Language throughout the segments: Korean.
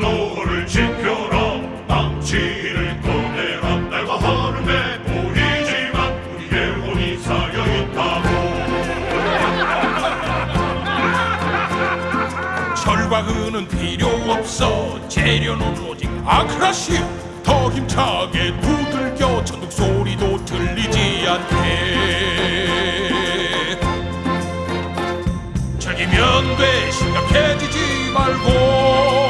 템포를 지켜라. 망치를 꺼내라. 내가 하는데 보이지만 우리의 혼이 쌓여있다고. 철과 은은 필요 없어. 재료는 오직 아크라시오 더 힘차게 두들겨 천둥 소리도 들리지 않게. 즐기면 돼. 심각해지지 말고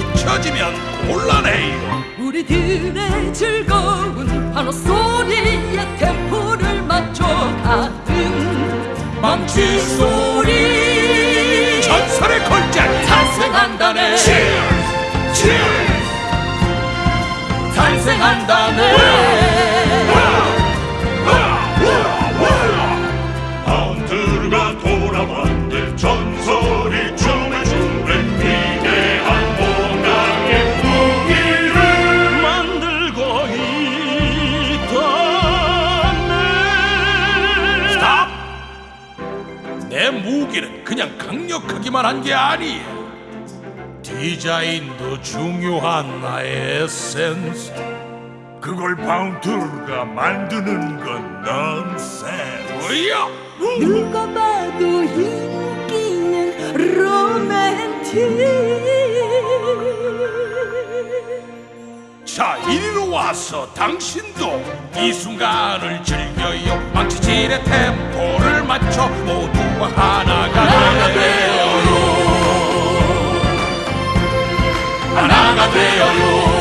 비춰지면 곤란해요. 우리들의 즐거운 환호 소리에 템포를 맞춰 가는 망치 소리. 전설의 걸작. 탄생한다네. 탄생한다네 내 무기는 그냥 강력하기만 한 게 아니야 디자인도 중요한 나의 에센스. 그걸 바운드가 만드는 건 넌센스. 뭐야? 누가 봐도 인기는 로맨틱. 자 이리로 와서 당신도 이 순간을 즐겨요. 망치질의 템포를 맞춰 모두가 하나 되어요 하나가 되어요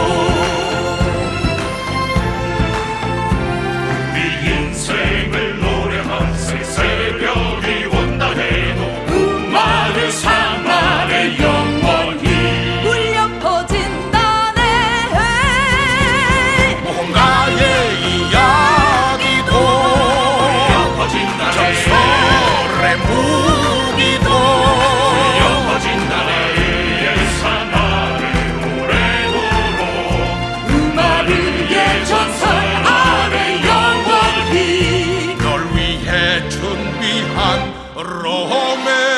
an Rome.